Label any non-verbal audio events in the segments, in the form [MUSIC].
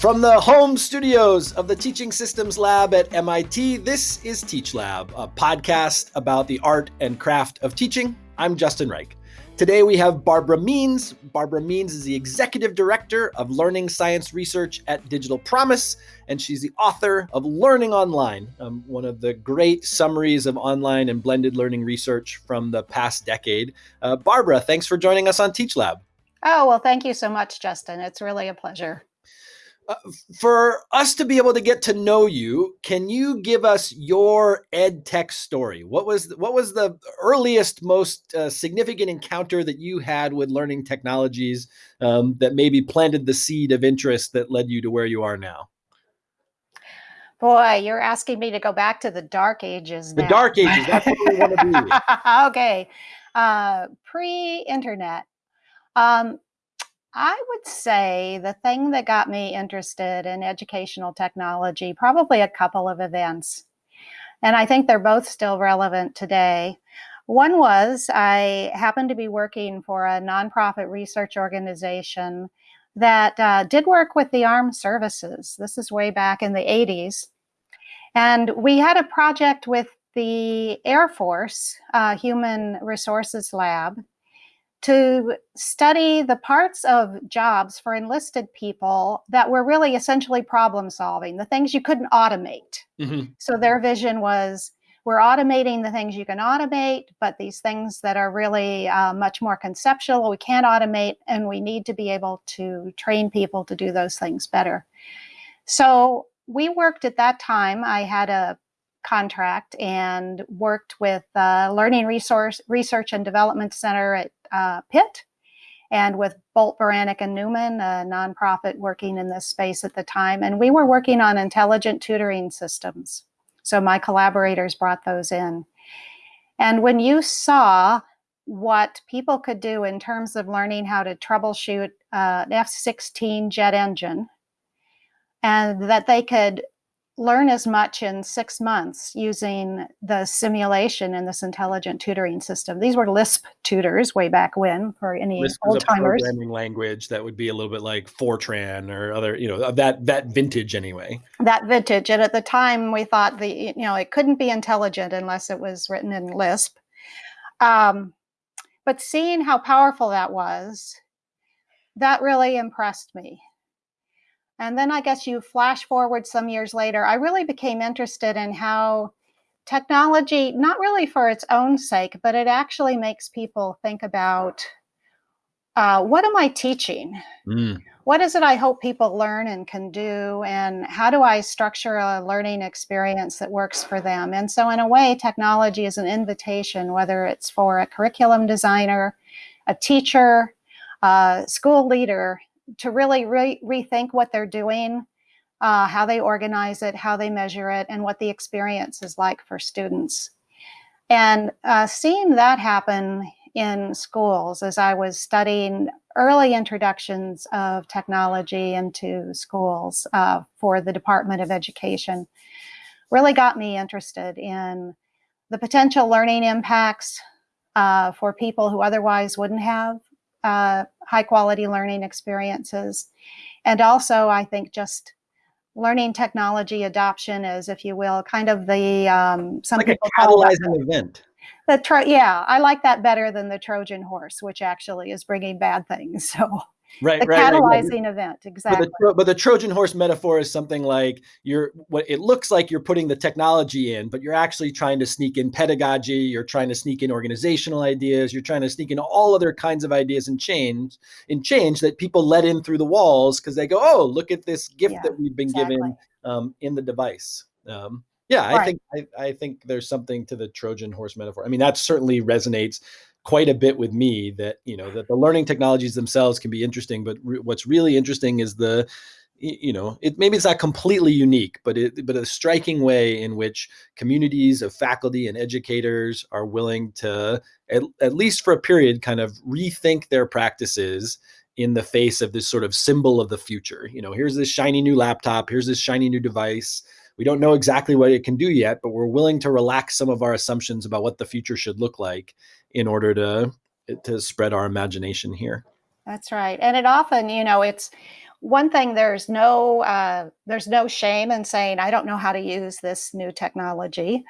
From the home studios of the Teaching Systems Lab at MIT, this is Teach Lab, a podcast about the art and craft of teaching. I'm Justin Reich. Today we have Barbara Means. Barbara Means is the Executive Director of Learning Science Research at Digital Promise, and she's the author of Learning Online, um, one of the great summaries of online and blended learning research from the past decade. Uh, Barbara, thanks for joining us on Teach Lab. Oh, well, thank you so much, Justin. It's really a pleasure. Uh, for us to be able to get to know you, can you give us your ed tech story? What was what was the earliest, most uh, significant encounter that you had with learning technologies um, that maybe planted the seed of interest that led you to where you are now? Boy, you're asking me to go back to the dark ages. Now. The dark ages. That's what we want to be. [LAUGHS] okay, uh, pre-internet. Um, I would say the thing that got me interested in educational technology, probably a couple of events. And I think they're both still relevant today. One was I happened to be working for a nonprofit research organization that uh, did work with the armed services. This is way back in the 80s. And we had a project with the Air Force uh, Human Resources Lab to study the parts of jobs for enlisted people that were really essentially problem solving, the things you couldn't automate. Mm-hmm. So their vision was we're automating the things you can automate, but these things that are really uh, much more conceptual, we can't automate, and we need to be able to train people to do those things better. So we worked at that time. I had a contract and worked with uh, Learning Resource Research and Development Center at uh, Pitt and with Bolt Beranek and Newman, a nonprofit working in this space at the time. And we were working on intelligent tutoring systems. So my collaborators brought those in. And when you saw what people could do in terms of learning how to troubleshoot uh, an F-16 jet engine, and that they could learn as much in six months using the simulation in this intelligent tutoring system. These were Lisp tutors way back when for any Lisp old timers. programming language that would be a little bit like Fortran or other, you know, that that vintage anyway. That vintage, and at the time we thought the you know it couldn't be intelligent unless it was written in Lisp. Um, but seeing how powerful that was, that really impressed me. And then I guess you flash forward some years later, I really became interested in how technology, not really for its own sake, but it actually makes people think about uh, what am I teaching? Mm. What is it I hope people learn and can do? And how do I structure a learning experience that works for them? And so, in a way, technology is an invitation, whether it's for a curriculum designer, a teacher, a school leader, to really re rethink what they're doing, uh, how they organize it, how they measure it, and what the experience is like for students. And uh, seeing that happen in schools as I was studying early introductions of technology into schools uh, for the Department of Education really got me interested in the potential learning impacts uh, for people who otherwise wouldn't have uh, high quality learning experiences. And also, I think just learning technology adoption is, if you will, kind of the um, some like people a catalyzing event. The tro yeah, I like that better than the Trojan horse, which actually is bringing bad things. [LAUGHS] So right, the right, catalyzing right. event, exactly. But the, but the, Trojan horse metaphor is something like you're what it looks like you're putting the technology in, but you're actually trying to sneak in pedagogy, you're trying to sneak in organizational ideas, you're trying to sneak in all other kinds of ideas and change and change that people let in through the walls because they go, oh, look at this gift yeah, that we've been exactly. given um, in the device. Um, yeah, I think I, I think there's something to the Trojan horse metaphor. I mean, that certainly resonates quite a bit with me that you know that the learning technologies themselves can be interesting but re- what's really interesting is the you know it maybe it's not completely unique but it but a striking way in which communities of faculty and educators are willing to at, at least for a period kind of rethink their practices in the face of this sort of symbol of the future. You know here's this shiny new laptop here's this shiny new device. We don't know exactly what it can do yet but we're willing to relax some of our assumptions about what the future should look like in order to to spread our imagination here. That's right. And it often, you know, it's one thing there's no uh, there's no shame in saying I don't know how to use this new technology.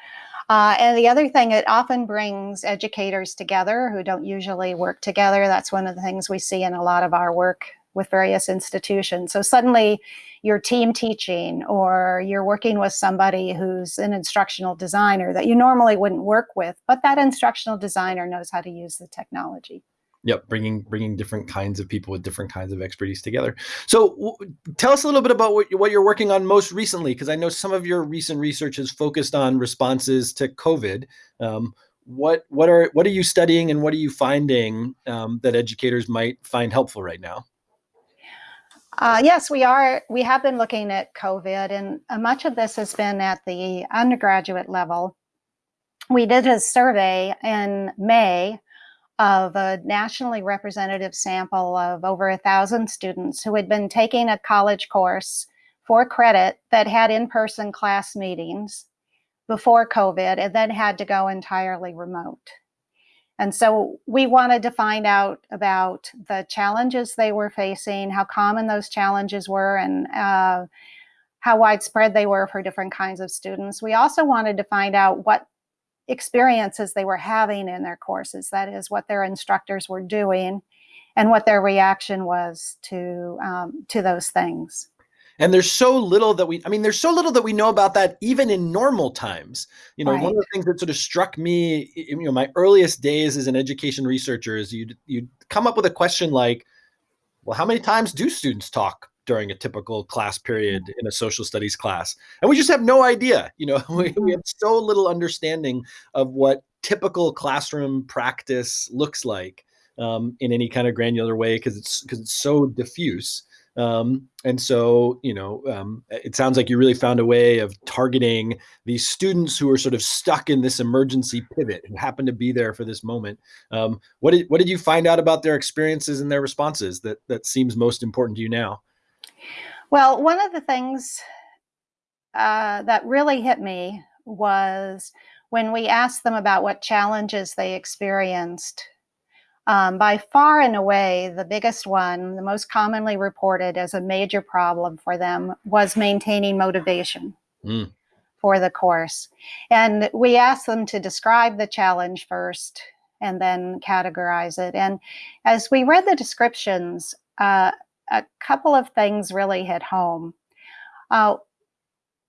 Uh, and the other thing, it often brings educators together who don't usually work together. That's one of the things we see in a lot of our work with various institutions. So suddenly you're team teaching or you're working with somebody who's an instructional designer that you normally wouldn't work with, but that instructional designer knows how to use the technology. Yep, bringing bringing different kinds of people with different kinds of expertise together. So, tell us a little bit about what, what you're working on most recently, because I know some of your recent research is focused on responses to COVID. Um, what what are what are you studying, and what are you finding um, that educators might find helpful right now? Uh, yes, we are. We have been looking at COVID, and uh, much of this has been at the undergraduate level. We did a survey in May of a nationally representative sample of over a thousand students who had been taking a college course for credit that had in-person class meetings before COVID and then had to go entirely remote. And so we wanted to find out about the challenges they were facing, how common those challenges were, and uh, how widespread they were for different kinds of students. We also wanted to find out what experiences they were having in their courses. That is what their instructors were doing and what their reaction was to, um, to those things. And there's so little that we, I mean, there's so little that we know about that even in normal times. You know, right. one of the things that sort of struck me, you know, my earliest days as an education researcher is you'd, you'd come up with a question like, well, how many times do students talk during a typical class period in a social studies class. And we just have no idea, you know, [LAUGHS] we, we mm-hmm. have so little understanding of what typical classroom practice looks like um, in any kind of granular way because it's because it's so diffuse. Um, and so, you know, um, it sounds like you really found a way of targeting these students who are sort of stuck in this emergency pivot and happen to be there for this moment. Um, what did what did you find out about their experiences and their responses that that seems most important to you now? Well, one of the things uh, that really hit me was when we asked them about what challenges they experienced. Um, by far and away, the biggest one, the most commonly reported as a major problem for them was maintaining motivation mm. for the course. And we asked them to describe the challenge first and then categorize it. And as we read the descriptions, uh, a couple of things really hit home. Uh,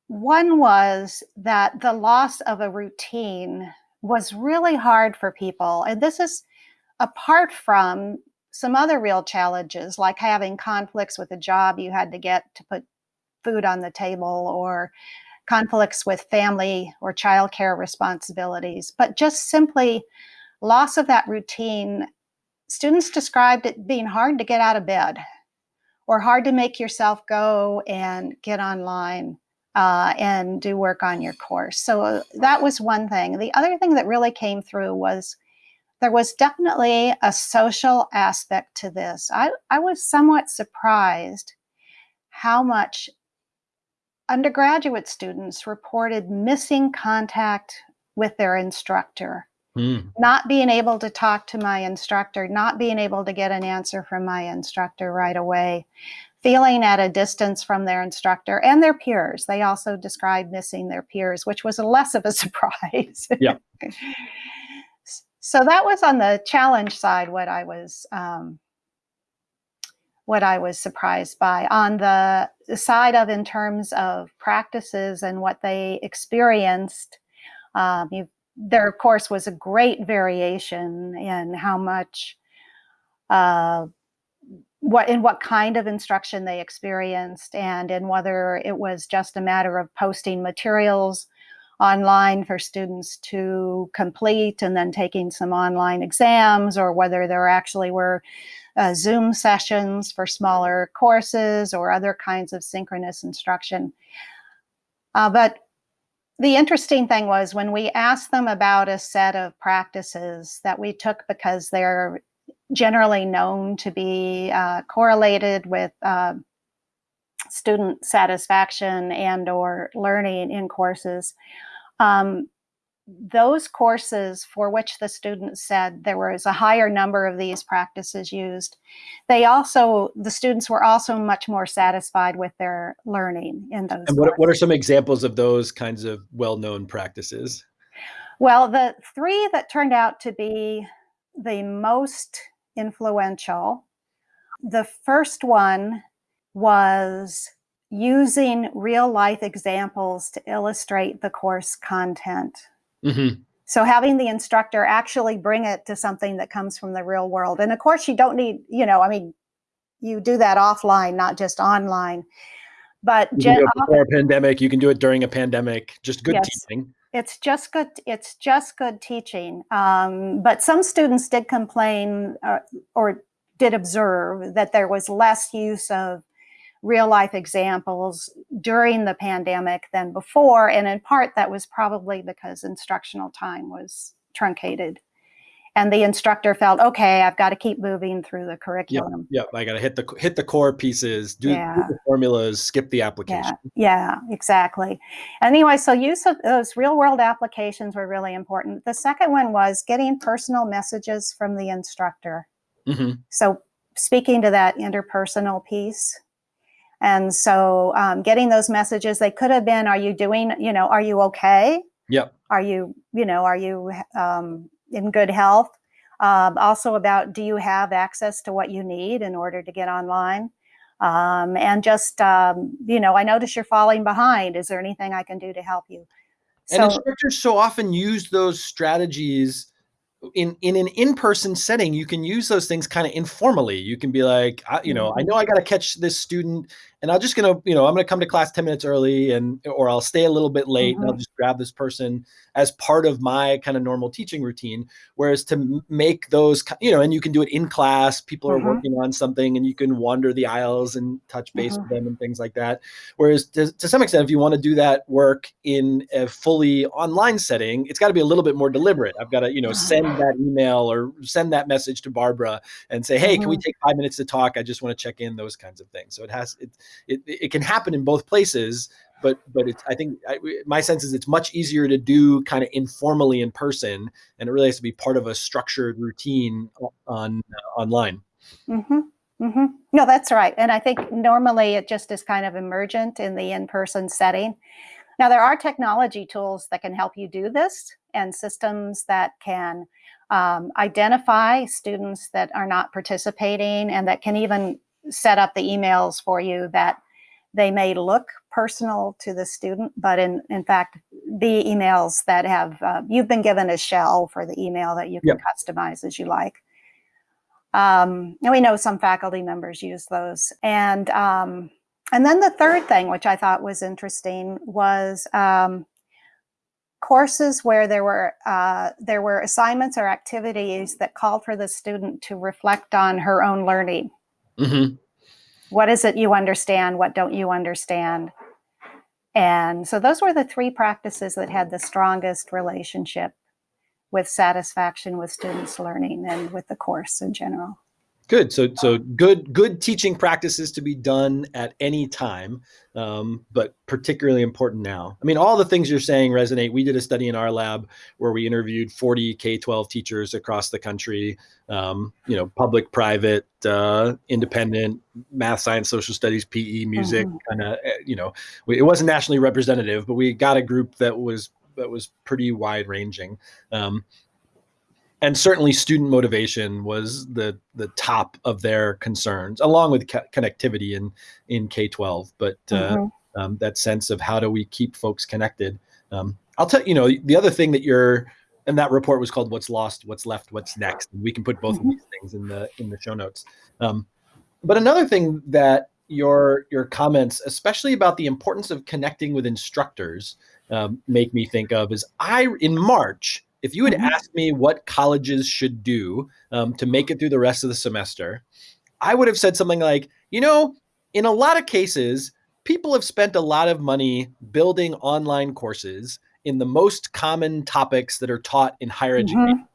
one was that the loss of a routine was really hard for people. And this is apart from some other real challenges, like having conflicts with a job you had to get to put food on the table or conflicts with family or childcare responsibilities, but just simply loss of that routine. Students described it being hard to get out of bed or hard to make yourself go and get online uh, and do work on your course. So uh, that was one thing. The other thing that really came through was there was definitely a social aspect to this. I, I was somewhat surprised how much undergraduate students reported missing contact with their instructor Mm. Not being able to talk to my instructor, not being able to get an answer from my instructor right away, feeling at a distance from their instructor and their peers. They also described missing their peers, which was less of a [LAUGHS] surprise. Yeah. [LAUGHS] so that was on the challenge side what I was um, what I was surprised by. On the side of in terms of practices and what they experienced, um, you've there, of course, was a great variation in how much, uh, what in what kind of instruction they experienced, and in whether it was just a matter of posting materials online for students to complete and then taking some online exams, or whether there actually were uh, Zoom sessions for smaller courses or other kinds of synchronous instruction. Uh, but the interesting thing was when we asked them about a set of practices that we took because they're generally known to be uh, correlated with uh, student satisfaction and or learning in courses. Um, those courses for which the students said there was a higher number of these practices used, they also, the students were also much more satisfied with their learning in those. And what, what are some examples of those kinds of well-known practices? Well, the three that turned out to be the most influential, the first one was using real life examples to illustrate the course content. Mm-hmm. So having the instructor actually bring it to something that comes from the real world. And of course, you don't need, you know, I mean, you do that offline, not just online. But gen- before a pandemic, you can do it during a pandemic. Just good yes, teaching. It's just good. It's just good teaching. Um, but some students did complain uh, or did observe that there was less use of real life examples during the pandemic than before. And in part, that was probably because instructional time was truncated. And the instructor felt, okay, I've got to keep moving through the curriculum. Yeah, I got to hit the hit the core pieces, do, yeah. do, the formulas, skip the application. Yeah, yeah, exactly. Anyway, so use of those real world applications were really important. The second one was getting personal messages from the instructor. Mm-hmm. So speaking to that interpersonal piece and so um, getting those messages, they could have been, are you doing, you know, are you okay? Yep. Are you, you know, are you um, in good health? Um, also about, do you have access to what you need in order to get online? Um, and just, um, you know, I notice you're falling behind. Is there anything I can do to help you? So, and instructors so often use those strategies in in an in-person setting you can use those things kind of informally you can be like I, you know i know i got to catch this student and i'm just gonna you know i'm gonna come to class 10 minutes early and or i'll stay a little bit late mm-hmm. and i'll mm-hmm. just grab this person as part of my kind of normal teaching routine whereas to make those you know and you can do it in class people are mm-hmm. working on something and you can wander the aisles and touch base mm-hmm. with them and things like that whereas to, to some extent if you want to do that work in a fully online setting it's got to be a little bit more deliberate i've got to you know send that email or send that message to Barbara and say, "Hey, can we mm-hmm. take five minutes to talk? I just want to check in." Those kinds of things. So it has it it, it can happen in both places, but but it's I think I, my sense is it's much easier to do kind of informally in person, and it really has to be part of a structured routine on uh, online. Mm-hmm. Mm-hmm. No, that's right. And I think normally it just is kind of emergent in the in person setting. Now, there are technology tools that can help you do this and systems that can um, identify students that are not participating and that can even set up the emails for you that they may look personal to the student, but in, in fact, be emails that have, uh, you've been given a shell for the email that you can yep. customize as you like. Um, and we know some faculty members use those. And, um, and then the third thing, which I thought was interesting, was um, courses where there were uh, there were assignments or activities that called for the student to reflect on her own learning. Mm-hmm. What is it you understand? What don't you understand? And so those were the three practices that had the strongest relationship with satisfaction with students' learning and with the course in general. Good. So, so good, good teaching practices to be done at any time, um, but particularly important now. I mean, all the things you're saying resonate. We did a study in our lab where we interviewed 40 K-12 teachers across the country. Um, you know, public, private, uh, independent, math, science, social studies, PE, music. Mm-hmm. Kind of, eh, you know, it wasn't nationally representative, but we got a group that was that was pretty wide ranging. Um, and certainly student motivation was the the top of their concerns, along with co- connectivity in in K twelve. But uh, mm-hmm. um, that sense of how do we keep folks connected? Um, I'll tell you know the other thing that you're and that report was called "What's Lost, What's Left, What's Next." And we can put both mm-hmm. of these things in the in the show notes. Um, but another thing that your your comments, especially about the importance of connecting with instructors, um, make me think of is I in March if you had mm-hmm. asked me what colleges should do um, to make it through the rest of the semester, I would have said something like, you know, in a lot of cases, people have spent a lot of money building online courses in the most common topics that are taught in higher mm-hmm. education.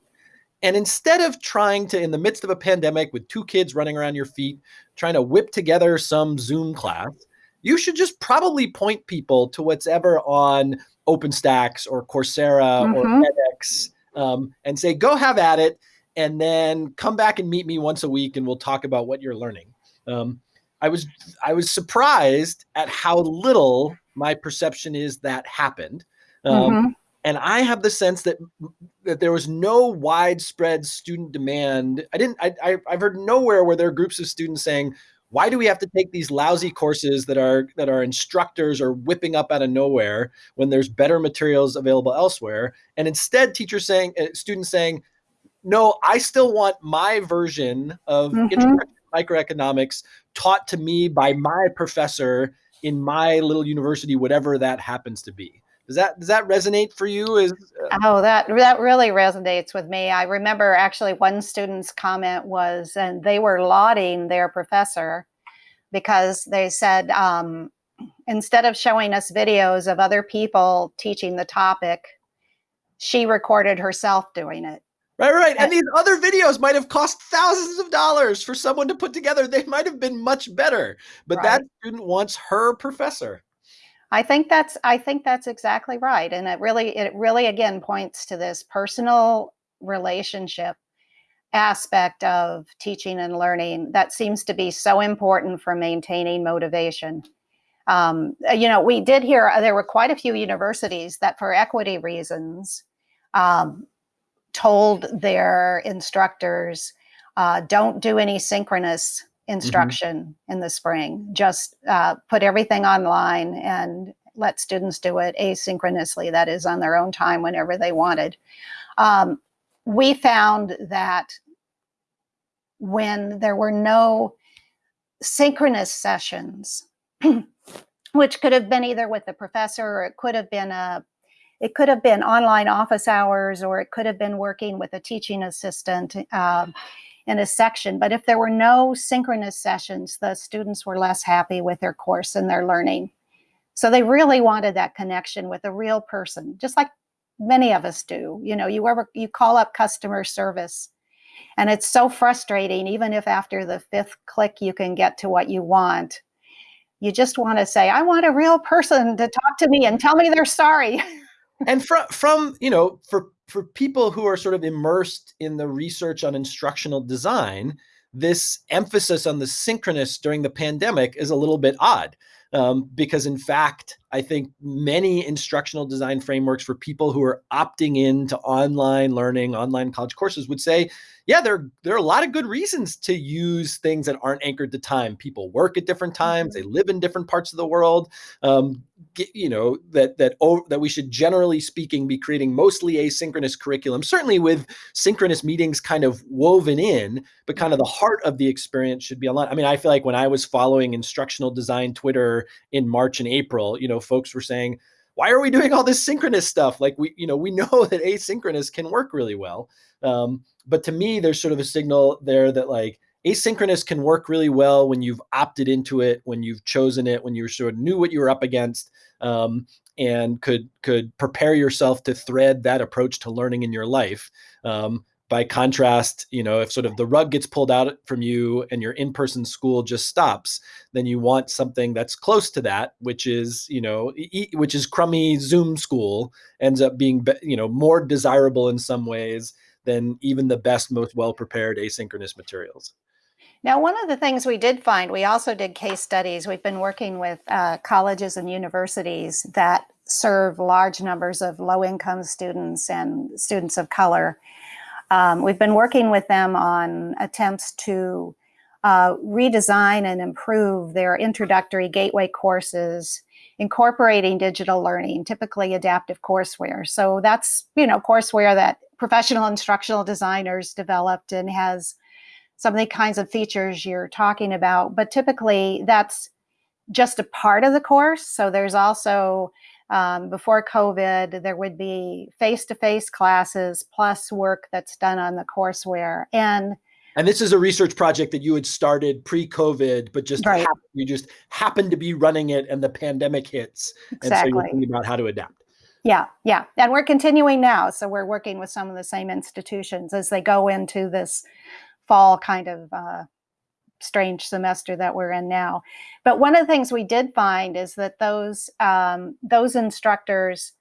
And instead of trying to, in the midst of a pandemic with two kids running around your feet, trying to whip together some Zoom class, you should just probably point people to what's ever on OpenStax or Coursera mm-hmm. or um, and say, go have at it. And then come back and meet me once a week and we'll talk about what you're learning. Um, I was I was surprised at how little my perception is that happened. Um, mm-hmm. And I have the sense that that there was no widespread student demand. I didn't. I, I I've heard nowhere where there are groups of students saying, why do we have to take these lousy courses that are that our instructors are whipping up out of nowhere when there's better materials available elsewhere and instead teachers saying uh, students saying no i still want my version of mm-hmm. microeconomics taught to me by my professor in my little university whatever that happens to be does that does that resonate for you is uh... oh that that really resonates with me i remember actually one student's comment was and they were lauding their professor because they said um, instead of showing us videos of other people teaching the topic she recorded herself doing it Right, right. And these other videos might have cost thousands of dollars for someone to put together. They might have been much better, but right. that student wants her professor. I think that's I think that's exactly right. And it really it really again points to this personal relationship aspect of teaching and learning that seems to be so important for maintaining motivation. Um, you know, we did hear uh, there were quite a few universities that, for equity reasons, um, told their instructors, uh, don't do any synchronous Mm-hmm. instruction mm-hmm. in the spring. Just uh, put everything online and let students do it asynchronously, that is, on their own time whenever they wanted. Um, we found that when there were no synchronous sessions, [CLEARS THROAT] which could have been either with the professor or it could have been a it could have been online office hours or it could have been working with a teaching assistant uh, in a section. But if there were no synchronous sessions, the students were less happy with their course and their learning. So they really wanted that connection with a real person, just like many of us do. You know, you ever you call up customer service and it's so frustrating, even if after the fifth click you can get to what you want. You just want to say, I want a real person to talk to me and tell me they're sorry. and from from, you know, for for people who are sort of immersed in the research on instructional design, this emphasis on the synchronous during the pandemic is a little bit odd. Um, because in fact, I think many instructional design frameworks for people who are opting into online learning, online college courses would say, yeah, there, there are a lot of good reasons to use things that aren't anchored to time. People work at different times, they mm-hmm. live in different parts of the world. Um, get, you know that that oh, that we should generally speaking be creating mostly asynchronous curriculum, certainly with synchronous meetings kind of woven in, but kind of the heart of the experience should be online. I mean, I feel like when I was following instructional design Twitter in March and April, you know, folks were saying, why are we doing all this synchronous stuff? Like we, you know, we [LAUGHS] know that asynchronous can work really well. Um, but to me, there's sort of a signal there that like asynchronous can work really well when you've opted into it, when you've chosen it, when you sort of knew what you were up against, um, and could could prepare yourself to thread that approach to learning in your life. Um, by contrast, you know, if sort of the rug gets pulled out from you and your in-person school just stops, then you want something that's close to that, which is, you know, e- which is crummy Zoom school ends up being, you know, more desirable in some ways than even the best, most well-prepared asynchronous materials. Now, one of the things we did find, we also did case studies. We've been working with uh, colleges and universities that serve large numbers of low-income students and students of color um, we've been working with them on attempts to uh, redesign and improve their introductory gateway courses, incorporating digital learning, typically adaptive courseware. So that's, you know, courseware that professional instructional designers developed and has some of the kinds of features you're talking about, but typically that's just a part of the course. So there's also um, before COVID, there would be face-to-face classes plus work that's done on the courseware. And and this is a research project that you had started pre-COVID, but just right. happened, you just happened to be running it, and the pandemic hits, exactly. and so you're thinking about how to adapt. Yeah, yeah, and we're continuing now. So we're working with some of the same institutions as they go into this fall kind of uh, strange semester that we're in now. But one of the things we did find is that those um, those instructors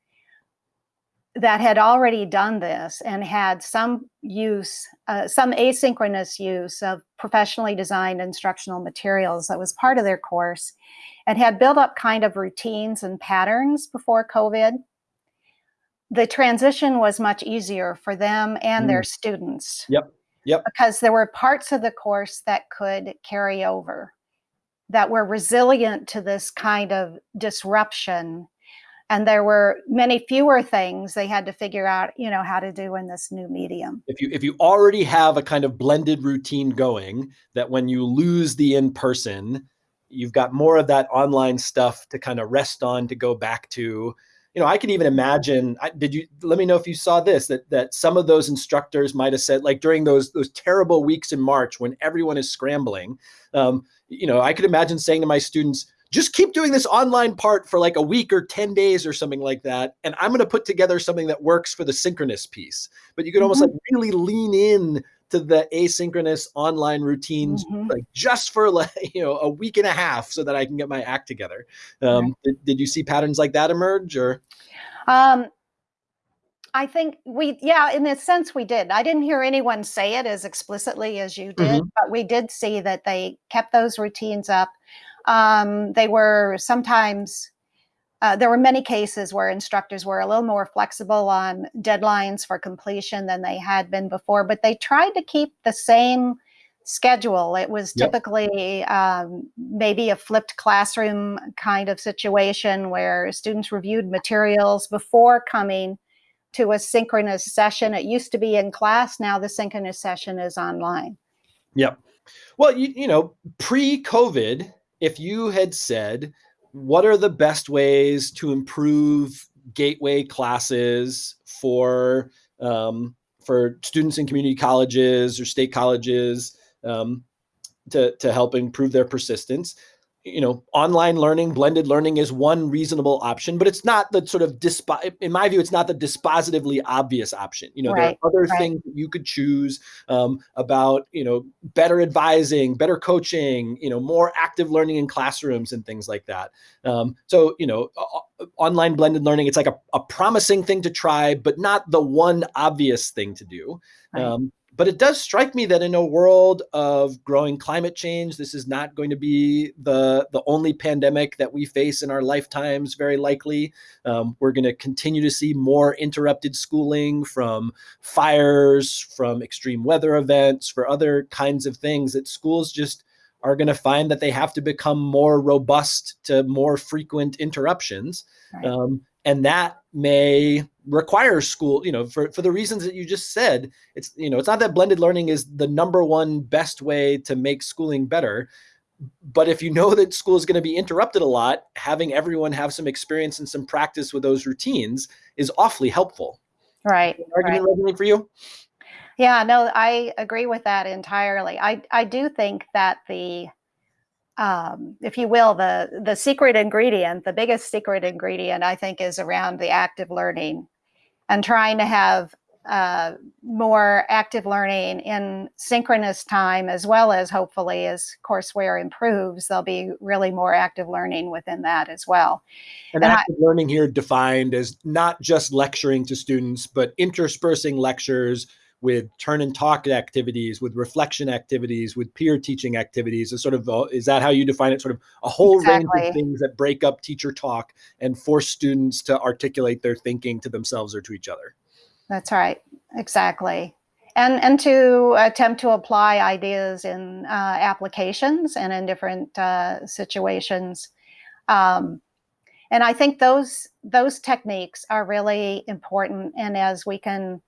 that had already done this and had some use, uh, some asynchronous use of professionally designed instructional materials that was part of their course and had built up kind of routines and patterns before COVID, the transition was much easier for them and mm. their students. Yep. Yep. Because there were parts of the course that could carry over, that were resilient to this kind of disruption. And there were many fewer things they had to figure out, you know, how to do in this new medium. If you if you already have a kind of blended routine going, that when you lose the in-person, you've got more of that online stuff to kind of rest on to go back to you know, I can even imagine. I, did you let me know if you saw this? That that some of those instructors might have said, like during those those terrible weeks in March when everyone is scrambling. Um, you know, I could imagine saying to my students, just keep doing this online part for like a week or 10 days or something like that. And I'm going to put together something that works for the synchronous piece. But you could almost mm-hmm. like really lean in to the asynchronous online routines mm-hmm. like just for like [LAUGHS] you know a week and a half so that I can get my act together. Um, right. did, did, you see patterns like that emerge or? Um, I think we, yeah, in a sense we did. I didn't hear anyone say it as explicitly as you did, mm-hmm. but we did see that they kept those routines up. Um, they were sometimes uh, there were many cases where instructors were a little more flexible on deadlines for completion than they had been before, but they tried to keep the same schedule. It was typically yep. um, maybe a flipped classroom kind of situation where students reviewed materials before coming to a synchronous session. It used to be in class, now the synchronous session is online. Yep. Well, you, you know, pre COVID, if you had said, what are the best ways to improve gateway classes for um, for students in community colleges or state colleges um, to, to help improve their persistence you know, online learning, blended learning is one reasonable option, but it's not the sort of in my view, it's not the dispositively obvious option. You know, right, there are other right. things you could choose um, about, you know, better advising, better coaching, you know, more active learning in classrooms and things like that. Um, so, you know, online blended learning, it's like a, a promising thing to try, but not the one obvious thing to do. Right. Um, but it does strike me that in a world of growing climate change, this is not going to be the, the only pandemic that we face in our lifetimes, very likely. Um, we're going to continue to see more interrupted schooling from fires, from extreme weather events, for other kinds of things that schools just are going to find that they have to become more robust to more frequent interruptions. Right. Um, and that may require school you know for, for the reasons that you just said it's you know it's not that blended learning is the number one best way to make schooling better but if you know that school is going to be interrupted a lot having everyone have some experience and some practice with those routines is awfully helpful. Right argument right. for you? Yeah no i agree with that entirely. I i do think that the um, if you will, the the secret ingredient, the biggest secret ingredient, I think, is around the active learning, and trying to have uh, more active learning in synchronous time, as well as hopefully as courseware improves, there'll be really more active learning within that as well. And, and active I, learning here defined as not just lecturing to students, but interspersing lectures with turn and talk activities, with reflection activities, with peer teaching activities. Is sort of uh, is that how you define it? Sort of a whole exactly. range of things that break up teacher talk and force students to articulate their thinking to themselves or to each other. That's right. Exactly. And, and to attempt to apply ideas in uh, applications and in different uh, situations. Um, and I think those those techniques are really important. And as we can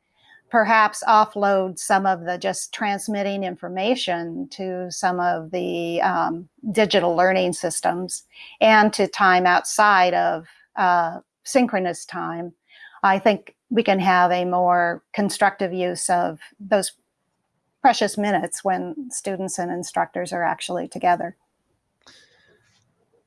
perhaps offload some of the just transmitting information to some of the um, digital learning systems and to time outside of uh, synchronous time, I think we can have a more constructive use of those precious minutes when students and instructors are actually together.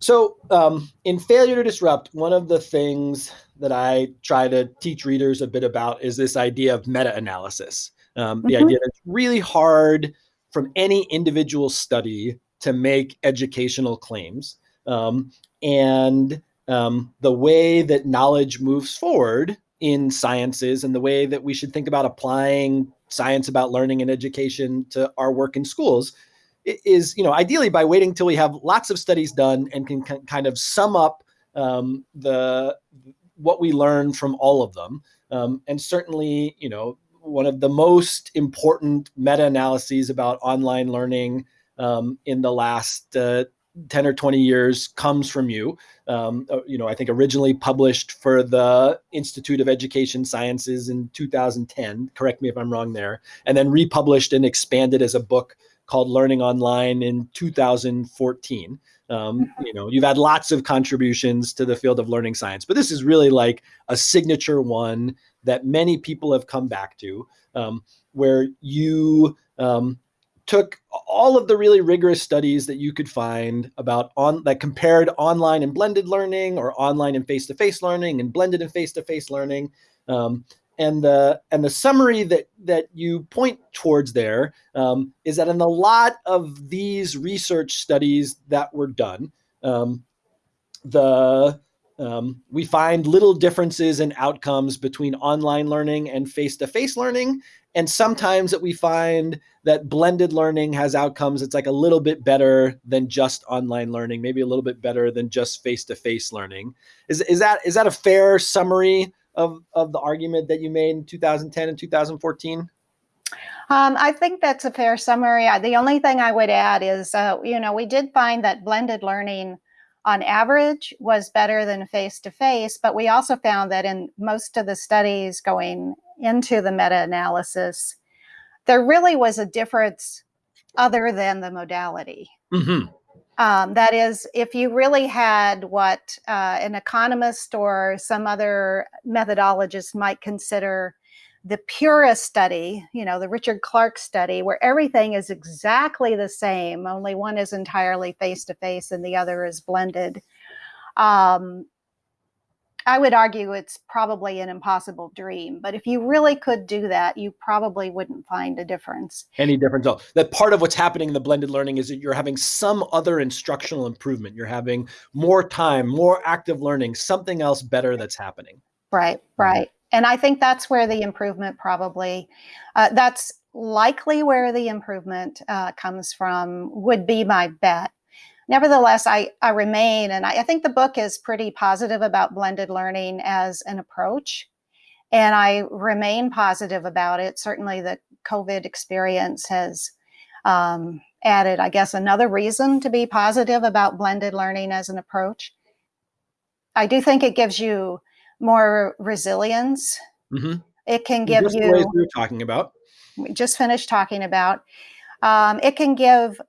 So, um, in Failure to Disrupt, one of the things that I try to teach readers a bit about is this idea of meta analysis. Um, the mm-hmm. idea that it's really hard from any individual study to make educational claims. Um, and um, the way that knowledge moves forward in sciences and the way that we should think about applying science about learning and education to our work in schools is, you know, ideally by waiting till we have lots of studies done and can kind of sum up um, the what we learn from all of them. Um, and certainly, you know, one of the most important meta-analyses about online learning um, in the last uh, 10 or 20 years comes from you. Um, uh, you know, I think originally published for the Institute of Education Sciences in 2010, correct me if I'm wrong there, and then republished and expanded as a book called Learning Online in 2014. Um, mm-hmm. you know, you've had lots of contributions to the field of learning science, but this is really like a signature one that many people have come back to, um, where you um, took all of the really rigorous studies that you could find about on that compared online and blended learning or online and face-to-face learning and blended and face-to-face learning um, and the and the summary that that you point towards there um, is that in a lot of these research studies that were done um, the um, we find little differences in outcomes between online learning and face-to-face learning. And sometimes that we find that blended learning has outcomes it's like a little bit better than just online learning maybe a little bit better than just face-to-face learning. Is, is that is that a fair summary of of the argument that you made in 2010 and 2014 um, I think that's a fair summary. The only thing I would add is, uh, you know, we did find that blended learning on average was better than face to face, but we also found that in most of the studies going into the meta analysis, there really was a difference other than the modality. Mm-hmm. Um, that is, if you really had what uh, an economist or some other methodologist might consider the purest study, you know, the Richard Clark study, where everything is exactly the same, only one is entirely face to face and the other is blended. Um, I would argue it's probably an impossible dream, but if you really could do that, you probably wouldn't find a difference. Any difference? Oh, that part of what's happening in the blended learning is that you're having some other instructional improvement. You're having more time, more active learning, something else better that's happening. Right, mm-hmm. right. And I think that's where the improvement probably, uh, that's likely where the improvement uh, comes from, would be my bet nevertheless, I, I remain, and I, I think the book is pretty positive about blended learning as an approach. And I remain positive about it. Certainly, the COVID experience has um, added, I guess, another reason to be positive about blended learning as an approach. I do think it gives you more resilience. Mm-hmm. It can give just you. The we were talking about. We just finished talking about. Um, it can give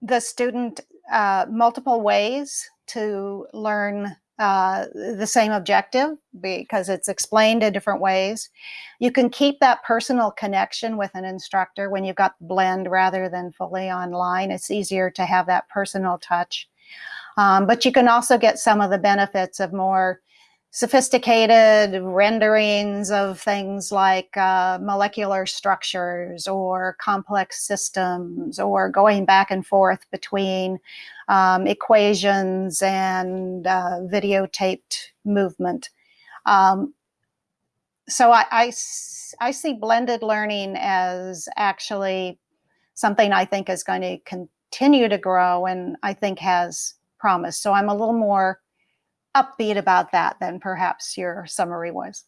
the student uh, multiple ways to learn uh, the same objective because it's explained in different ways. You can keep that personal connection with an instructor when you've got blend rather than fully online. It's easier to have that personal touch. Um, but you can also get some of the benefits of more sophisticated renderings of things like uh, molecular structures or complex systems or going back and forth between um, equations and uh, videotaped movement. Um, so I, I, I see blended learning as actually something I think is going to continue to grow and I think has promise. So I'm a little more upbeat about that than perhaps your summary was.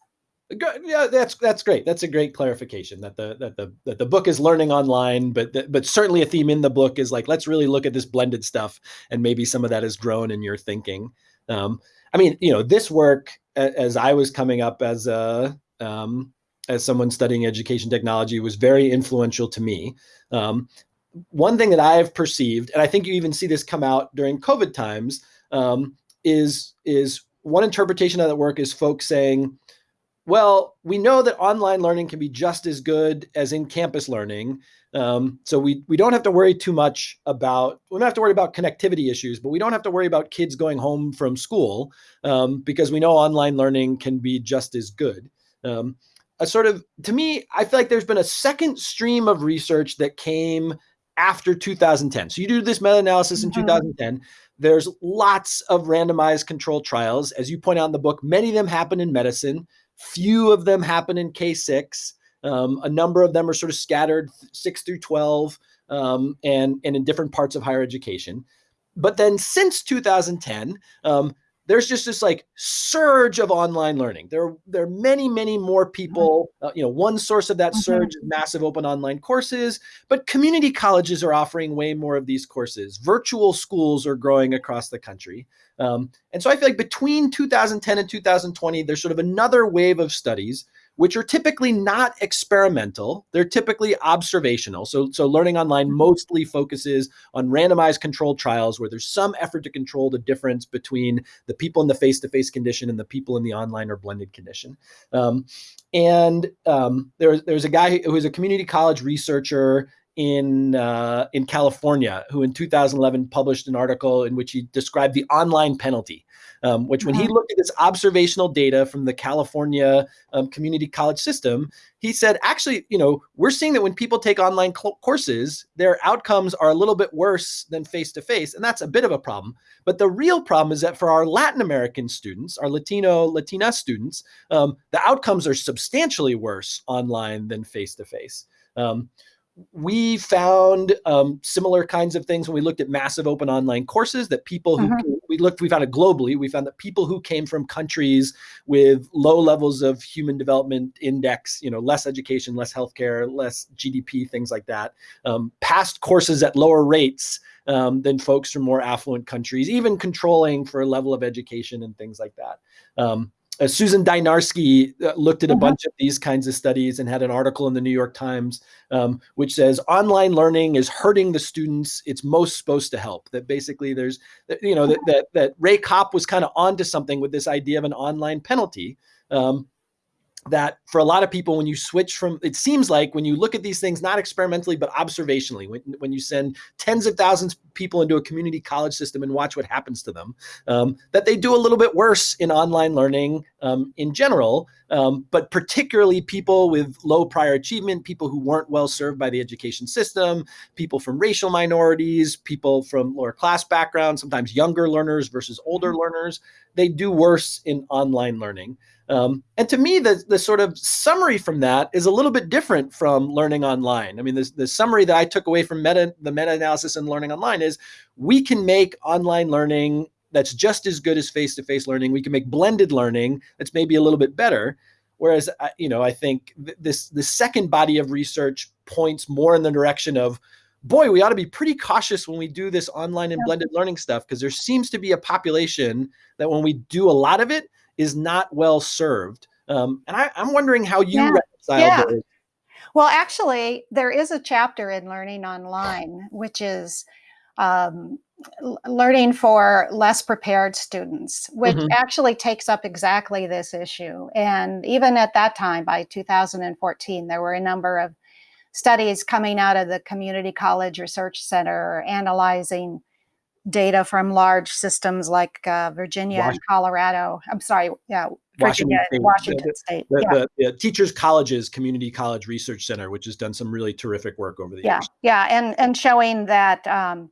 Yeah, that's that's great. That's a great clarification that the that the that the book is learning online, but the, but certainly a theme in the book is like let's really look at this blended stuff, and maybe some of that has grown in your thinking. Um, I mean, you know, this work as I was coming up as a um, as someone studying education technology was very influential to me. Um, one thing that I've perceived, and I think you even see this come out during COVID times, um, is is one interpretation of that work is folks saying, well, we know that online learning can be just as good as in-campus learning. Um, so we we don't have to worry too much about we don't have to worry about connectivity issues, but we don't have to worry about kids going home from school um, because we know online learning can be just as good. Um, a sort of to me, I feel like there's been a second stream of research that came after 2010. So you do this meta-analysis in mm-hmm. 2010. There's lots of randomized controlled trials. As you point out in the book, many of them happen in medicine. Few of them happen in K6. Um, a number of them are sort of scattered six through 12 um, and, and in different parts of higher education. But then since 2010, um, there's just this like surge of online learning. There, there are many, many more people. Uh, you know, one source of that mm-hmm. surge is massive open online courses, but community colleges are offering way more of these courses. Virtual schools are growing across the country. Um, and so I feel like between 2010 and 2020, there's sort of another wave of studies which are typically not experimental. They're typically observational. So, so learning online mm-hmm. mostly focuses on randomized controlled trials where there's some effort to control the difference between the people in the face-to-face condition and the people in the online or blended condition. Um, and um, there, there's a guy who is a community college researcher in uh, in California, who in 2011 published an article in which he described the online penalty, um, which when he uh-huh. looked at this observational data from the California um, community college system, he said, actually, you know, we're seeing that when people take online courses, their outcomes are a little bit worse than face to face, and that's a bit of a problem. But the real problem is that for our Latin American students, our Latino Latina students, um, the outcomes are substantially worse online than face to face we found um, similar kinds of things when we looked at massive open online courses that people who mm-hmm. we looked we found it globally we found that people who came from countries with low levels of human development index you know less education less healthcare less gdp things like that um, passed courses at lower rates um, than folks from more affluent countries even controlling for a level of education and things like that um, uh, Susan Dynarski uh, looked at a mm-hmm. bunch of these kinds of studies and had an article in the New York Times um, which says online learning is hurting the students it's most supposed to help. That basically there's, you know, that, that, that Ray Kopp was kind of onto something with this idea of an online penalty. Um, that for a lot of people, when you switch from, it seems like when you look at these things, not experimentally, but observationally, when, when you send tens of thousands of people into a community college system and watch what happens to them, um, that they do a little bit worse in online learning um, in general, um, but particularly people with low prior achievement, people who weren't well served by the education system, people from racial minorities, people from lower class backgrounds, sometimes younger learners versus older mm-hmm. learners, they do worse in online learning. Um, and to me, the, the sort of summary from that is a little bit different from learning online. I mean, the, the summary that I took away from meta, the meta-analysis and learning online is we can make online learning that's just as good as face-to-face learning. We can make blended learning that's maybe a little bit better. Whereas, you know, I think this the second body of research points more in the direction of, boy, we ought to be pretty cautious when we do this online and blended learning stuff because there seems to be a population that when we do a lot of it, is not well served. Um, and I, am wondering how you yeah. reconcile yeah. those. Well, actually, there is a chapter in Learning Online, which is um, learning for less prepared students, which mm-hmm. actually takes up exactly this issue. And even at that time, by 2014, there were a number of studies coming out of the Community College Research Center analyzing data from large systems like uh, Virginia Washington. and Colorado. I'm sorry, yeah, Virginia, Washington, Washington State. The, yeah. the, the, Teachers Colleges Community College Research Center, which has done some really terrific work over the yeah, years. Yeah, and and showing that um,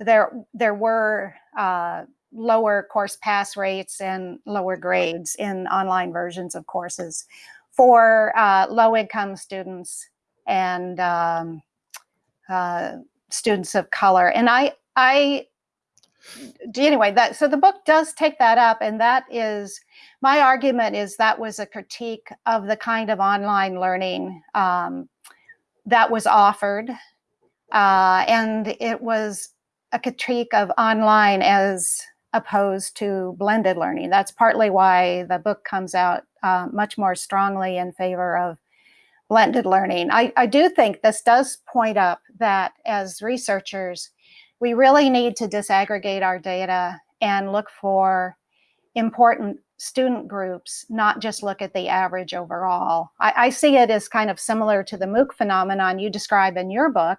there there were uh, lower course pass rates and lower grades in online versions of courses for uh, low income students and um, uh, students of color. And I I anyway that so the book does take that up and that is my argument is that was a critique of the kind of online learning um, that was offered uh, and it was a critique of online as opposed to blended learning. That's partly why the book comes out uh, much more strongly in favor of blended learning. I, I do think this does point up that as researchers we really need to disaggregate our data and look for important student groups, not just look at the average overall. I, I, see it as kind of similar to the MOOC phenomenon you describe in your book,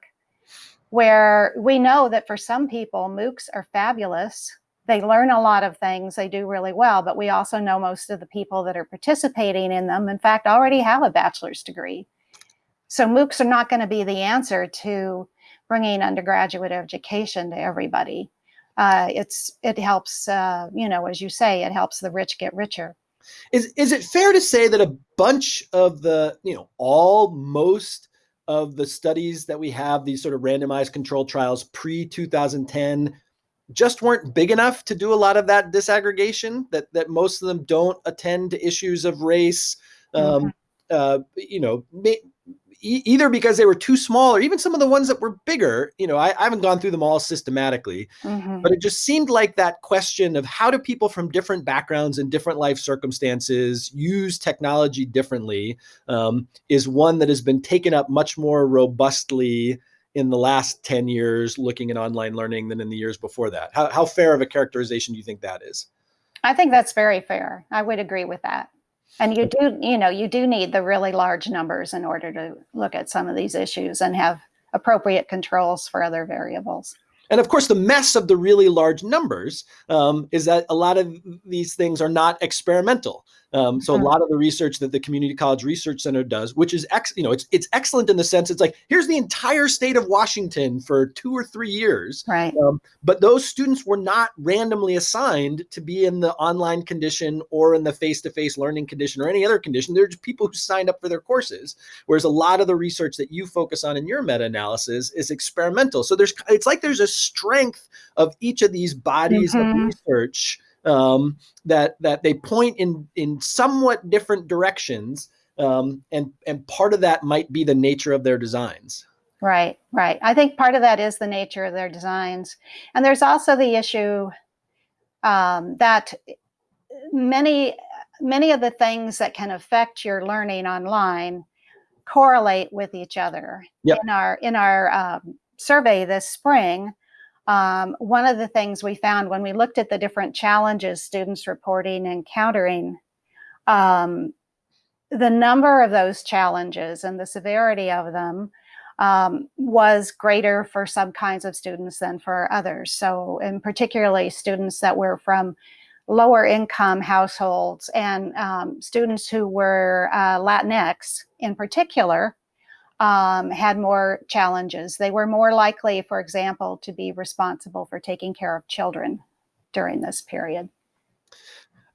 where we know that for some people, MOOCs are fabulous they learn a lot of things, they do really well, but we also know most of the people that are participating in them, in fact, already have a bachelor's degree. So MOOCs are not going to be the answer to bringing undergraduate education to everybody. Uh, it's it helps, uh, you know, as you say, it helps the rich get richer. Is is it fair to say that a bunch of the, you know, all most of the studies that we have, these sort of randomized control trials pre 2010, just weren't big enough to do a lot of that disaggregation that that most of them don't attend to issues of race um, mm-hmm. uh, you know may, e- either because they were too small or even some of the ones that were bigger you know i, I haven't gone through them all systematically mm-hmm. but it just seemed like that question of how do people from different backgrounds and different life circumstances use technology differently um, is one that has been taken up much more robustly in the last 10 years looking at online learning than in the years before that. How, how fair of a characterization do you think that is? I think that's very fair. I would agree with that. And you do, you know, you do need the really large numbers in order to look at some of these issues and have appropriate controls for other variables. And of course, the mess of the really large numbers um, is that a lot of these things are not experimental. Um, so a mm-hmm. lot of the research that the Community College Research Center does, which is ex, you know, it's it's excellent in the sense it's like here's the entire state of Washington for two or three years, right? Um, but those students were not randomly assigned to be in the online condition or in the face-to-face learning condition or any other condition. They're just people who signed up for their courses. Whereas a lot of the research that you focus on in your meta-analysis is experimental. So there's it's like there's a strength of each of these bodies mm-hmm. of research um, that that they point in in somewhat different directions, um, and and part of that might be the nature of their designs. Right, right. I think part of that is the nature of their designs, and there's also the issue um, that many many of the things that can affect your learning online correlate with each other. Yep. In our in our um, survey this spring, um, one of the things we found when we looked at the different challenges students reporting and encountering, um, the number of those challenges and the severity of them um, was greater for some kinds of students than for others. So, in particularly students that were from lower income households and um, students who were uh, Latinx in particular, um, had more challenges. They were more likely, for example, to be responsible for taking care of children during this period.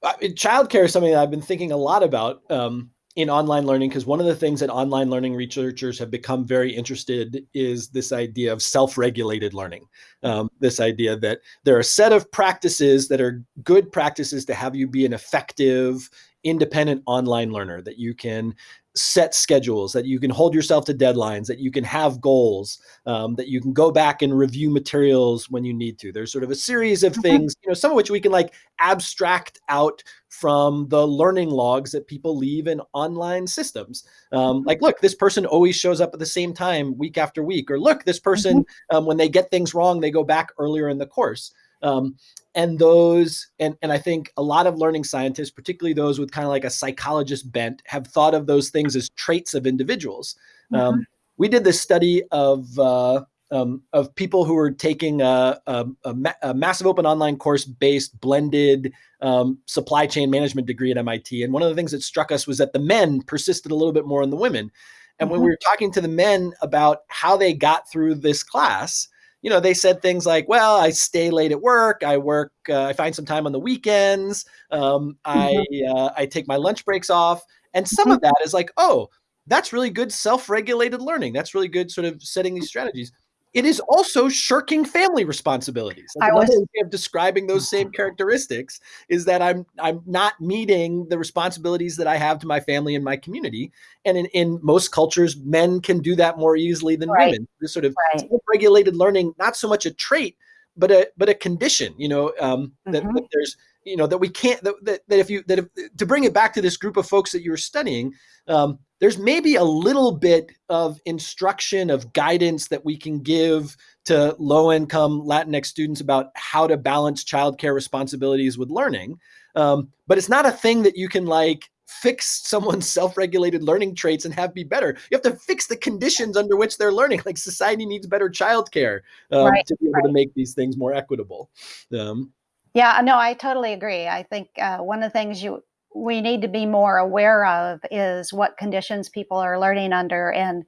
Uh, childcare is something that I've been thinking a lot about um, in online learning because one of the things that online learning researchers have become very interested is this idea of self-regulated learning. Um, this idea that there are a set of practices that are good practices to have you be an effective independent online learner that you can set schedules, that you can hold yourself to deadlines, that you can have goals, um, that you can go back and review materials when you need to. There's sort of a series of mm-hmm. things, you know, some of which we can like abstract out from the learning logs that people leave in online systems. Um, mm-hmm. like, look, this person always shows up at the same time week after week, or look, this person, mm-hmm. um, when they get things wrong, they go back earlier in the course. Um, and those and and i think a lot of learning scientists particularly those with kind of like a psychologist bent have thought of those things as traits of individuals mm-hmm. um, we did this study of uh, um, of people who were taking a, a, a, ma- a massive open online course based blended um, supply chain management degree at MIT. And one of the things that struck us was that the men persisted a little bit more than the women. And mm-hmm. when we were talking to the men about how they got through this class, you know, they said things like, well, I stay late at work. I work, uh, I find some time on the weekends. Um, I, mm-hmm. uh, I take my lunch breaks off. And some mm-hmm. of that is like, oh, that's really good self regulated learning. That's really good sort of setting these strategies it is also shirking family responsibilities. Like another was, way of describing those same [LAUGHS] characteristics is that I'm I'm not meeting the responsibilities that I have to my family and my community. And in, in most cultures, men can do that more easily than right. women. This sort of right. regulated learning, not so much a trait, but a but a condition. You know, um, mm-hmm. that, that, there's you know that we can't that, that, that if you that if, to bring it back to this group of folks that you were studying um, there's maybe a little bit of instruction of guidance that we can give to low income latinx students about how to balance childcare responsibilities with learning um, but it's not a thing that you can like fix someone's [LAUGHS] self-regulated learning traits and have be better. You have to fix the conditions under which they're learning. Like society needs better childcare um, right, to be able right. to make these things more equitable. Um, Yeah, no, I totally agree. I think uh, one of the things you we need to be more aware of is what conditions people are learning under, and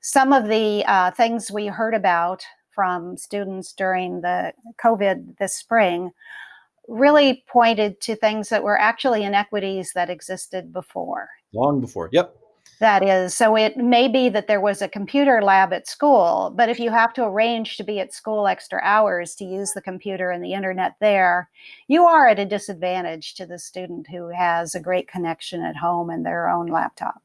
some of the uh, things we heard about from students during the COVID this spring really pointed to things that were actually inequities that existed before. Long before, yep. That is, so it may be that there was a computer lab at school, but if you have to arrange to be at school extra hours to use the computer and the internet there, you are at a disadvantage to the student who has a great connection at home and their own laptop.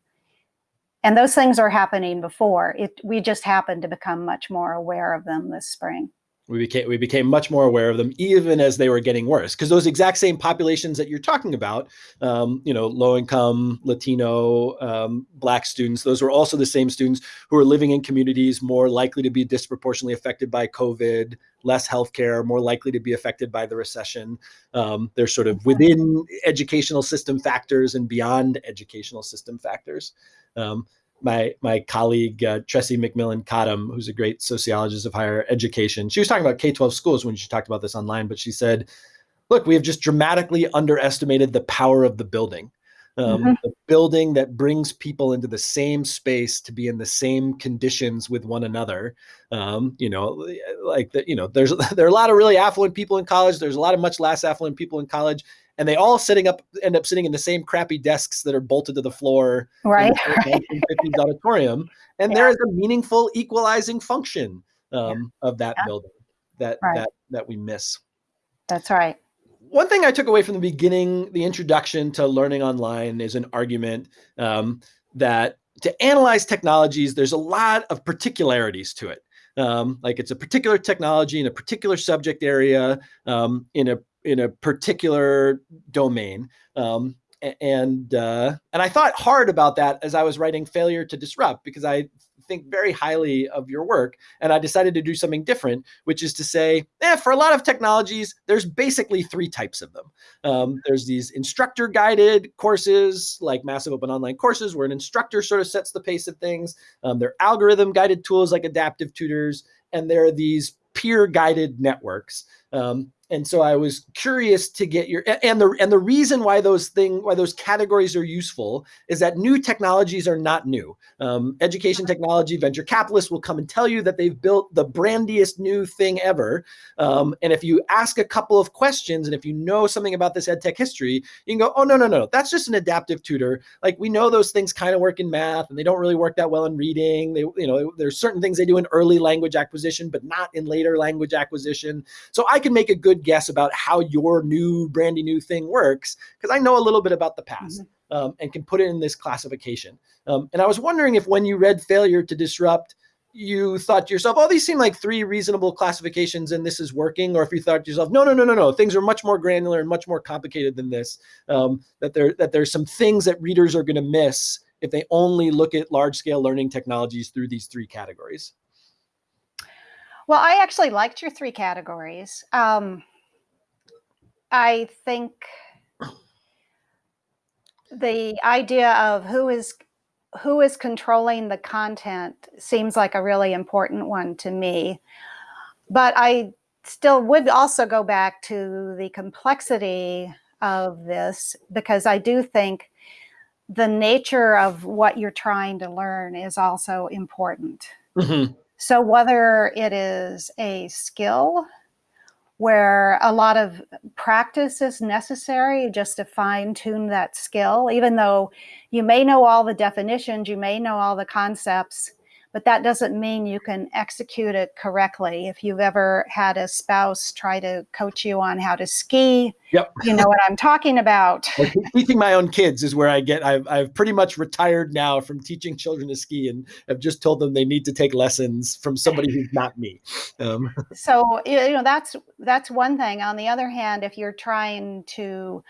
And those things are happening before. It, we just happened to become much more aware of them this spring we became we became much more aware of them even as they were getting worse. Because those exact same populations that you're talking about um, you know low income latino um, black students those were also the same students who are living in communities more likely to be disproportionately affected by covid less healthcare more likely to be affected by the recession. Um, they're sort of within educational system factors and beyond educational system factors. Um, my my colleague uh, Tressie McMillan Cottom, who's a great sociologist of higher education, she was talking about K twelve schools when she talked about this online. But she said, "Look, we have just dramatically underestimated the power of the building." Um, mm-hmm. the building that brings people into the same space to be in the same conditions with one another. Um, you know, like the, you know, there's [LAUGHS] there are a lot of really affluent people in college. There's a lot of much less affluent people in college, and they all sitting up end up sitting in the same crappy desks that are bolted to the floor right, in the 1950s [LAUGHS] auditorium and yeah. there is a meaningful equalizing function um, yeah. of that yeah. building that right. that that we miss that's right one thing i took away from the beginning the introduction to learning online is an argument um, that to analyze technologies there's a lot of particularities to it um, like it's a particular technology in a particular subject area um, in a in a particular domain. Um, and uh, and I thought hard about that as I was writing Failure to Disrupt because I think very highly of your work. And I decided to do something different, which is to say, eh, for a lot of technologies, there's basically three types of them. Um, there's these instructor guided courses, like massive open online courses, where an instructor sort of sets the pace of things. Um, there are algorithm guided tools like adaptive tutors, and there are these peer guided networks. Um, and so I was curious to get your and the and the reason why those thing why those categories are useful is that new technologies are not new. Um, education technology venture capitalists will come and tell you that they've built the brandiest new thing ever. Um, and if you ask a couple of questions and if you know something about this ed tech history, you can go, oh no no no, that's just an adaptive tutor. Like we know those things kind of work in math and they don't really work that well in reading. They you know there's certain things they do in early language acquisition, but not in later language acquisition. So I can make a good guess about how your new brandy new thing works because I know a little bit about the past mm-hmm. um, and can put it in this classification. Um, and I was wondering if when you read Failure to Disrupt, you thought to yourself, oh, these seem like three reasonable classifications and this is working, or if you thought to yourself, no, no, no, no, no, things are much more granular and much more complicated than this. Um, that there that there's some things that readers are going to miss if they only look at large scale learning technologies through these three categories. Well, I actually liked your three categories. Um, I think the idea of who is who is controlling the content seems like a really important one to me. But I still would also go back to the complexity of this because I do think the nature of what you're trying to learn is also important. Mm-hmm. So, whether it is a skill where a lot of practice is necessary just to fine tune that skill, even though you may know all the definitions, you may know all the concepts, but that doesn't mean you can execute it correctly. If you've ever had a spouse try to coach you on how to ski, yep. you know what I'm talking about. Well, [LAUGHS] teaching my own kids is where I get, I've, I've pretty much retired now from teaching children to ski and have just told them they need to take lessons from somebody who's not me. Um. [LAUGHS] So, you know, that's, that's one thing. On the other hand, if you're trying to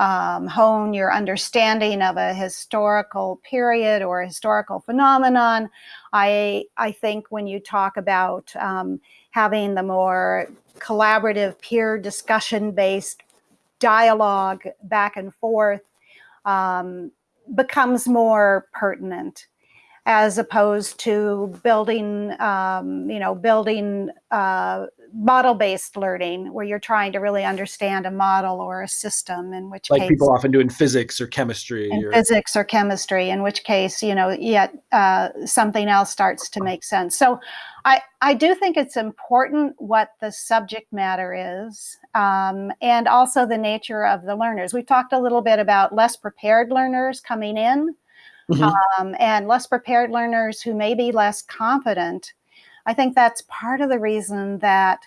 um, hone your understanding of a historical period or historical phenomenon. I, I think when you talk about um, having the more collaborative peer discussion based dialogue back and forth um, becomes more pertinent as opposed to building, um, you know, building uh, model based learning where you're trying to really understand a model or a system in which like case, people often do in physics or chemistry in or, physics or chemistry in which case you know yet uh, something else starts to make sense so i i do think it's important what the subject matter is um, and also the nature of the learners we talked a little bit about less prepared learners coming in mm-hmm. um, and less prepared learners who may be less confident I think that's part of the reason that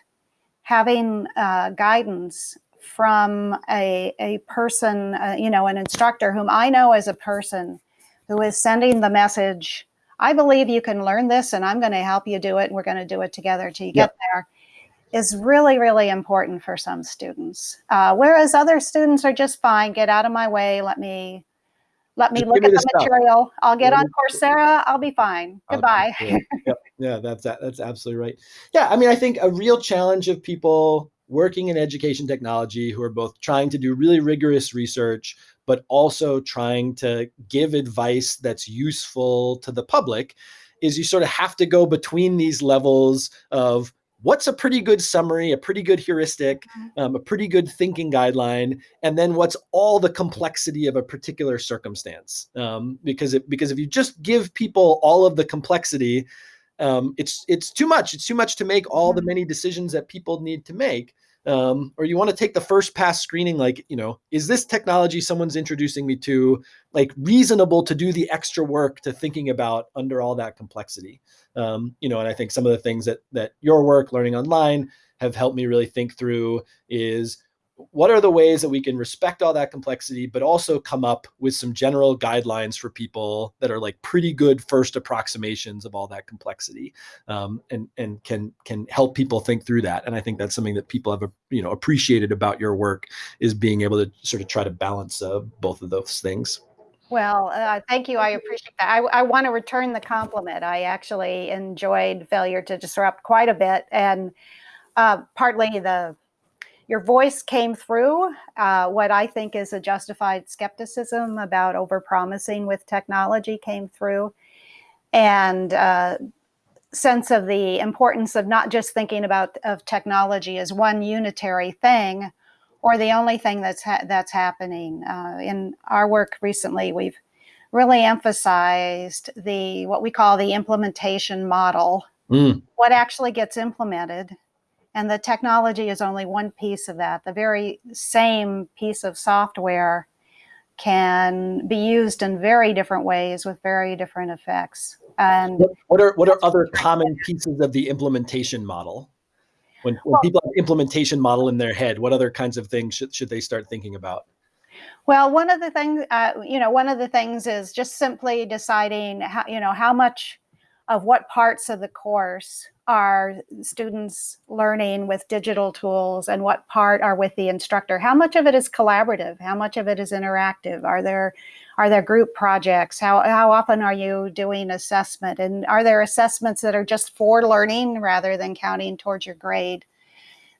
having uh, guidance from a, a person, uh, you know, an instructor whom I know as a person who is sending the message, I believe you can learn this and I'm going to help you do it and we're going to do it together till you yep. get there, is really, really important for some students. Uh, whereas other students are just fine, get out of my way, let me let me Just look at the, the material. I'll get on Coursera. I'll be fine. Goodbye. [LAUGHS] Yep. Yeah, that's that's absolutely right. Yeah, I mean, I think a real challenge of people working in education technology who are both trying to do really rigorous research, but also trying to give advice that's useful to the public is you sort of have to go between these levels of what's a pretty good summary, a pretty good heuristic, mm-hmm. um, a pretty good thinking guideline, and then what's all the complexity of a particular circumstance. Um, because it, because if you just give people all of the complexity, um, it's it's too much. It's too much to make all the mm-hmm. many decisions that people need to make um, or you want to take the first pass screening like you know is this technology someone's introducing me to like reasonable to do the extra work to thinking about under all that complexity? Um, you know and i think some of the things that that your work learning online have helped me really think through is what are the ways that we can respect all that complexity, but also come up with some general guidelines for people that are like pretty good first approximations of all that complexity, um, and and can can help people think through that. And I think that's something that people have you know appreciated about your work is being able to sort of try to balance uh, both of those things. Well, uh, thank you. I appreciate that. I, I want to return the compliment. I actually enjoyed Failure to Disrupt quite a bit, and uh, partly the your voice came through uh, what I think is a justified skepticism about overpromising with technology came through, and uh, sense of the importance of not just thinking about of technology as one unitary thing, or the only thing that's ha that's happening. Uh, in our work recently, we've really emphasized the what we call the implementation model. Mm. What actually gets implemented and the technology is only one piece of that. The very same piece of software can be used in very different ways with very different effects. And what, are what are other common pieces of the implementation model? When, when well, people have implementation model in their head, what other kinds of things should, should they start thinking about? Well, one of the things, uh, you know, one of the things is just simply deciding how, you know, how much of what parts of the course are students learning with digital tools and what part are with the instructor? How much of it is collaborative? How much of it is interactive? Are there are there group projects? How, how often are you doing assessment? And are there assessments that are just for learning rather than counting towards your grade?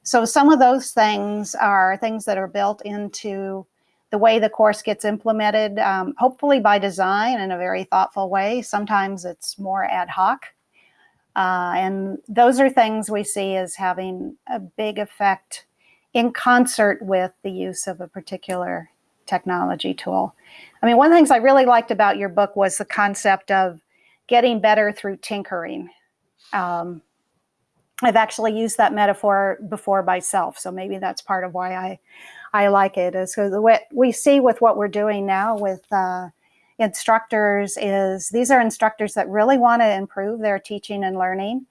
So some of those things are things that are built into the way the course gets implemented, um, hopefully by design in a very thoughtful way. Sometimes it's more ad hoc. Uh, and those are things we see as having a big effect in concert with the use of a particular technology tool. I mean, one of the things I really liked about your book was the concept of getting better through tinkering. Um, I've actually used that metaphor before myself, so maybe that's part of why I I like it is because the what we see with what we're doing now with uh, instructors is these are instructors that really want to improve their teaching and learning.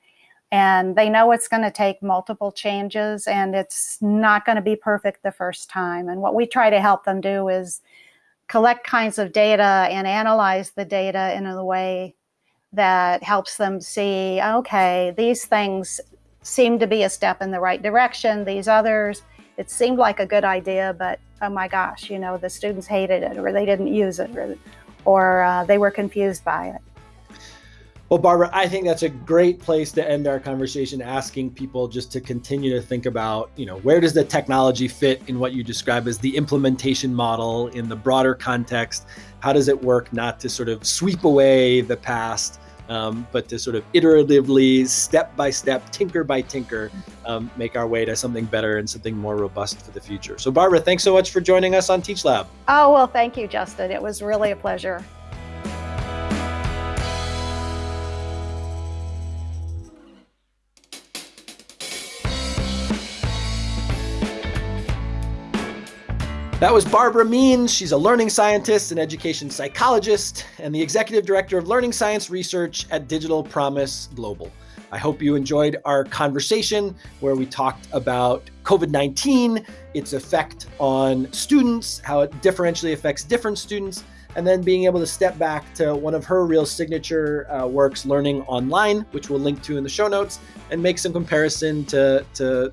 And they know it's going to take multiple changes and it's not going to be perfect the first time. And what we try to help them do is collect kinds of data and analyze the data in a way that helps them see okay these things seem to be a step in the right direction. These others it seemed like a good idea, but oh my gosh, you know, the students hated it or they didn't use it or, or uh, they were confused by it. Well, Barbara, I think that's a great place to end our conversation, asking people just to continue to think about, you know, where does the technology fit in what you describe as the implementation model in the broader context? How does it work not to sort of sweep away the past, um, but to sort of iteratively, step by step, tinker by tinker, um, make our way to something better and something more robust for the future. So, Barbara, thanks so much for joining us on Teach Lab. Oh, well, thank you, Justin. It was really a pleasure. That was Barbara Means. She's a learning scientist and education psychologist and the executive director of learning science research at Digital Promise Global. I hope you enjoyed our conversation where we talked about COVID 19, its effect on students, how it differentially affects different students, and then being able to step back to one of her real signature uh, works, Learning Online, which we'll link to in the show notes, and make some comparison to, to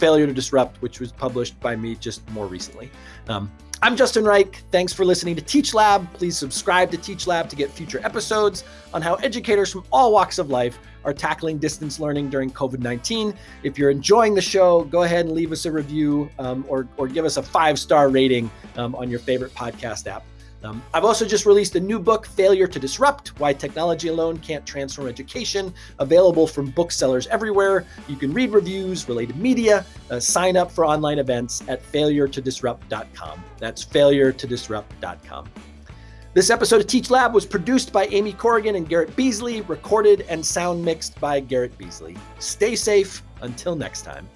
Failure to Disrupt, which was published by me just more recently. Um, I'm Justin Reich. Thanks for listening to Teach Lab. Please subscribe to Teach Lab to get future episodes on how educators from all walks of life are tackling distance learning during COVID 19. If you're enjoying the show, go ahead and leave us a review um, or, or give us a five star rating um, on your favorite podcast app. Um, I've also just released a new book, Failure to Disrupt Why Technology Alone Can't Transform Education, available from booksellers everywhere. You can read reviews, related media, uh, sign up for online events at failuretodisrupt.com. That's failuretodisrupt.com. This episode of Teach Lab was produced by Aimee Corrigan and Garrett Beazley, recorded and sound mixed by Garrett Beazley. Stay safe until next time.